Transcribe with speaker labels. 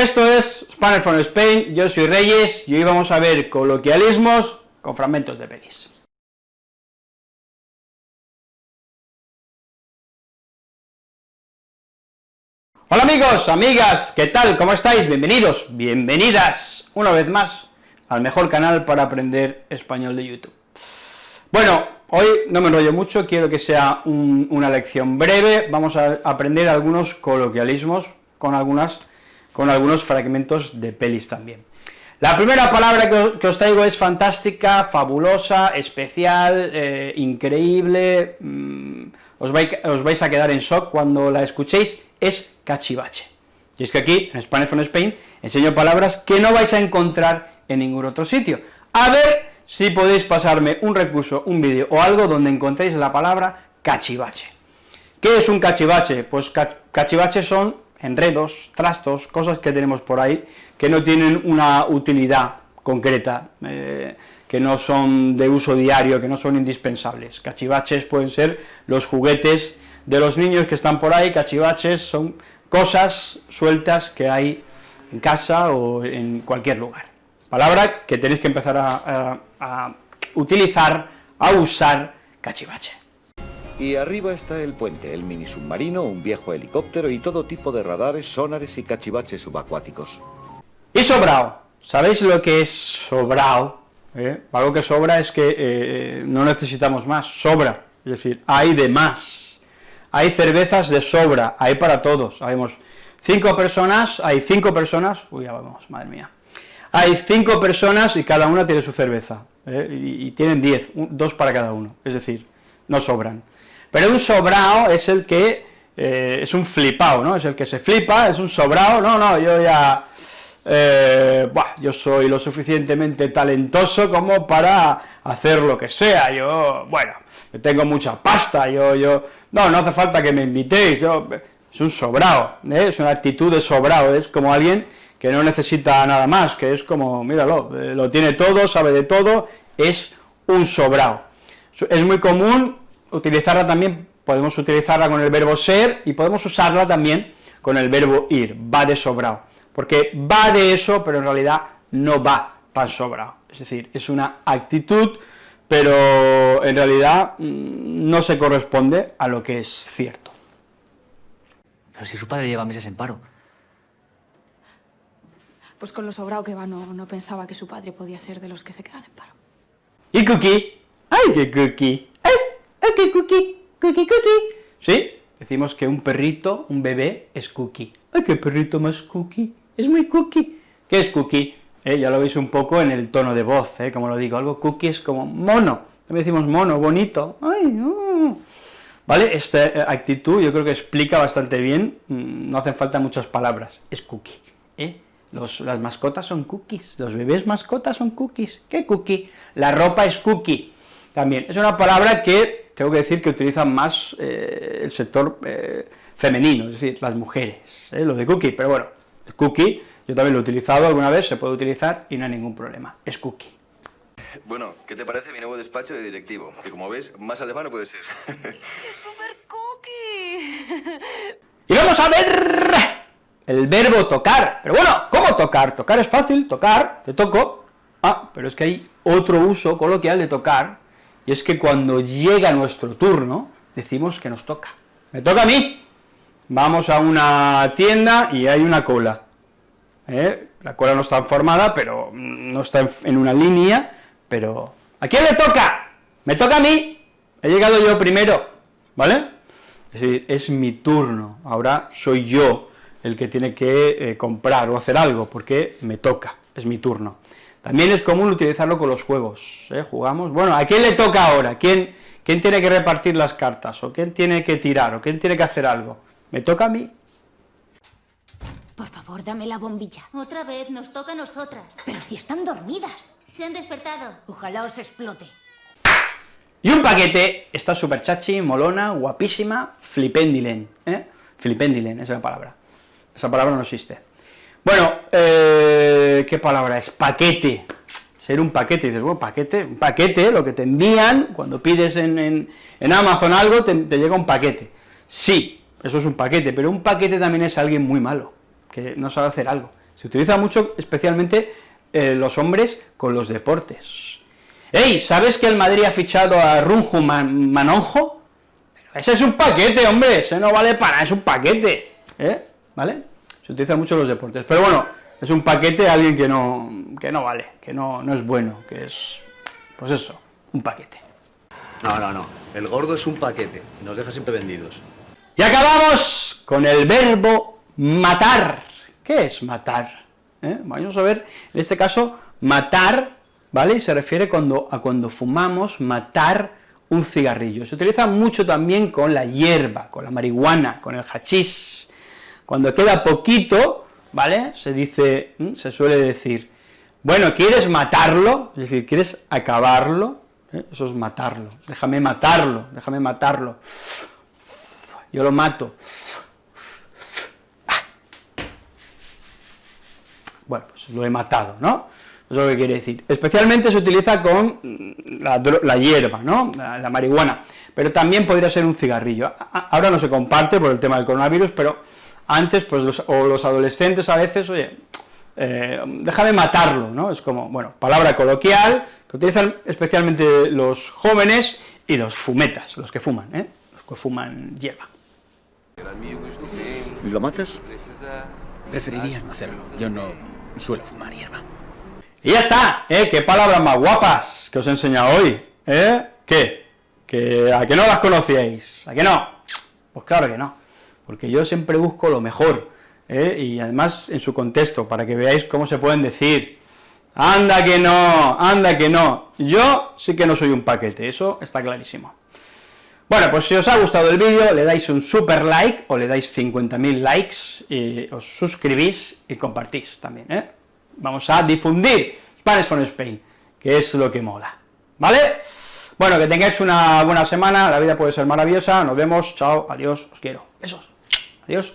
Speaker 1: Esto es Spanish from Spain, yo soy Reyes, y hoy vamos a ver coloquialismos con fragmentos de pelis. Hola amigos, amigas, ¿qué tal? ¿Cómo estáis? Bienvenidos, bienvenidas una vez más al mejor canal para aprender español de YouTube. Bueno, hoy no me enrollo mucho, quiero que sea una lección breve, vamos a aprender algunos coloquialismos con, algunas, con algunos fragmentos de pelis también. La primera palabra que os, traigo es fantástica, fabulosa, especial, eh, increíble, mm, os, os vais a quedar en shock cuando la escuchéis, es cachivache. Y es que aquí, en Spanish from Spain, enseño palabras que no vais a encontrar en ningún otro sitio. A ver si podéis pasarme un recurso, un vídeo o algo donde encontréis la palabra cachivache. ¿Qué es un cachivache? Pues cachivaches son enredos, trastos, cosas que tenemos por ahí que no tienen una utilidad concreta, eh, que no son de uso diario, que no son indispensables. Cachivaches pueden ser los juguetes de los niños que están por ahí, cachivaches son cosas sueltas que hay en casa o en cualquier lugar. Palabra que tenéis que empezar a, utilizar, a usar cachivache.
Speaker 2: Y arriba está el puente, el mini submarino, un viejo helicóptero y todo tipo de radares, sonares y cachivaches subacuáticos.
Speaker 1: Y sobrao. ¿Sabéis lo que es sobrao? ¿Eh? Algo que sobra es que eh, no necesitamos más, sobra, es decir, hay de más hay cervezas de sobra, hay para todos, sabemos, cinco personas, hay cinco personas, uy, ya vamos, madre mía, hay cinco personas y cada una tiene su cerveza, ¿eh? y, tienen diez, dos para cada uno, es decir, no sobran. Pero un sobrao es el que, eh, es un flipao, ¿no?, es el que se flipa, es un sobrao, no, no, yo ya, eh, yo soy lo suficientemente talentoso como para hacer lo que sea, yo, bueno, tengo mucha pasta, yo, yo, no, no hace falta que me invitéis, yo, es un sobrado, ¿eh? es una actitud de sobrado, es como alguien que no necesita nada más, que es como, míralo, lo tiene todo, sabe de todo, es un sobrado. Es muy común utilizarla también, podemos utilizarla con el verbo ser, y podemos usarla también con el verbo ir, va de sobrado, porque va de eso, pero en realidad no va tan sobrado, es decir, es una actitud pero en realidad mm, no se corresponde a lo que es cierto.
Speaker 3: Pero si su padre lleva meses en paro.
Speaker 4: Pues con lo sobrado que va, no, pensaba que su padre podía ser de los que se quedan en paro.
Speaker 1: ¿Y Cookie? ¡Ay, qué Cookie! ¡Ay, ay qué Cookie! ¡Cookie, Cookie! Sí, decimos que un perrito, un bebé, es Cookie. ¡Ay, qué perrito más Cookie! Es muy Cookie. ¿Qué es Cookie? ¿eh? ya lo veis un poco en el tono de voz, ¿eh? como lo digo, algo cookie es como mono, también decimos mono, bonito, ay, ¿vale? Esta eh, actitud yo creo que explica bastante bien, mm, no hacen falta muchas palabras, es cookie, ¿eh? las mascotas son cookies, los bebés mascotas son cookies, ¿qué cookie? La ropa es cookie, también, es una palabra que tengo que decir que utilizan más el sector femenino, es decir, las mujeres, lo de cookie, pero bueno, cookie yo también lo he utilizado alguna vez, se puede utilizar y no hay ningún problema. Es cookie.
Speaker 5: Bueno, ¿qué te parece mi nuevo despacho de directivo? Que como ves, más alemán no puede ser.
Speaker 4: ¡Es súper cookie!
Speaker 1: Y vamos a ver el verbo tocar. Pero bueno, ¿cómo tocar? Tocar es fácil, tocar, te toco. Ah, pero es que hay otro uso coloquial de tocar, es que cuando llega nuestro turno, decimos que nos toca. ¡Me toca a mí! Vamos a una tienda y hay una cola. ¿eh? la cola no está formada, pero no está en, una línea, pero ¿a quién le toca? Me toca a mí, he llegado yo primero, ¿vale? Es decir, es mi turno, ahora soy yo el que tiene que eh, comprar o hacer algo, porque me toca, es mi turno. También es común utilizarlo con los juegos, ¿eh? jugamos, bueno, ¿a quién le toca ahora? ¿Quién, ¿Quién tiene que repartir las cartas? ¿O quién tiene que tirar? ¿O quién tiene que hacer algo? ¿Me toca a mí?
Speaker 6: Por favor, dame la bombilla.
Speaker 7: Otra vez, nos toca a nosotras.
Speaker 6: Pero si están dormidas.
Speaker 7: Se han despertado.
Speaker 6: Ojalá os explote.
Speaker 1: Y un paquete, está súper chachi, molona, guapísima, flipendilen, ¿eh? Flipendilen, esa es la palabra. Esa palabra no existe. Bueno, eh, ¿qué palabra es? Paquete. Ser un paquete, dices, bueno, paquete, un paquete, lo que te envían, cuando pides en, Amazon algo, te llega un paquete. Sí, eso es un paquete, pero un paquete también es alguien muy malo que no sabe hacer algo. Se utiliza mucho, especialmente eh, los hombres con los deportes. ¡Ey! ¿Sabes que el Madrid ha fichado a Runju Manonjo? ese es un paquete, hombre, ese no vale para, es un paquete, ¿eh? ¿Vale? Se utiliza mucho en los deportes, pero bueno, es un paquete a alguien que no, que no vale, que no, no es bueno, que es, pues eso, un paquete.
Speaker 5: No, no, no, el gordo es un paquete, y nos deja siempre vendidos.
Speaker 1: Y acabamos con el verbo matar. ¿Qué es matar? ¿Eh? Vamos a ver, en este caso, matar, ¿vale? Y se refiere cuando, a cuando fumamos, matar un cigarrillo. Se utiliza mucho también con la hierba, con la marihuana, con el hachís. Cuando queda poquito, ¿vale? Se dice, se suele decir, bueno, ¿quieres matarlo? Es decir, ¿quieres acabarlo? ¿Eh? Eso es matarlo. Déjame matarlo, déjame matarlo. Yo lo mato. Bueno, pues lo he matado, ¿no? Eso es lo que quiere decir. Especialmente se utiliza con la, hierba, ¿no? La, marihuana, pero también podría ser un cigarrillo. Ahora no se comparte por el tema del coronavirus, pero antes, pues, los, o los adolescentes a veces, oye, eh, déjame matarlo, ¿no? Es como, bueno, palabra coloquial, que utilizan especialmente los jóvenes y los fumetas, los que fuman, ¿eh? Los que fuman hierba.
Speaker 2: ¿Lo matas?
Speaker 8: Preferiría no hacerlo. Yo no suelo fumar hierba.
Speaker 1: Y ya está, ¿eh? Qué palabras más guapas que os he enseñado hoy, ¿eh? ¿Qué? ¿Que ¿A que no las conocíais? ¿A que no? Pues claro que no, porque yo siempre busco lo mejor, ¿eh? y además en su contexto, para que veáis cómo se pueden decir. Anda que no, anda que no. Yo sí que no soy un paquete, eso está clarísimo. Bueno, pues si os ha gustado el vídeo, le dais un super like, o le dais 50.000 likes, y os suscribís y compartís también, ¿eh? vamos a difundir Spanish from Spain, que es lo que mola, ¿vale? Bueno, que tengáis una buena semana, la vida puede ser maravillosa, nos vemos, chao, adiós, os quiero, besos, adiós.